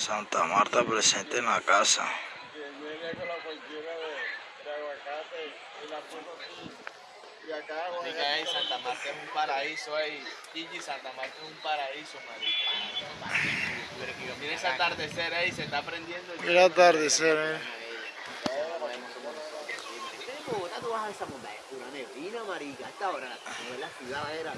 Santa Marta presente en la casa. Que viene Santa Marta es un paraíso, ey. Gigi, Santa Marta es un paraíso, marica. Mira ese atardecer, ey, se está prendiendo el Mira atardecer, eh. Tú vas a esa una neblina, marica. A esta hora, la ciudad, era.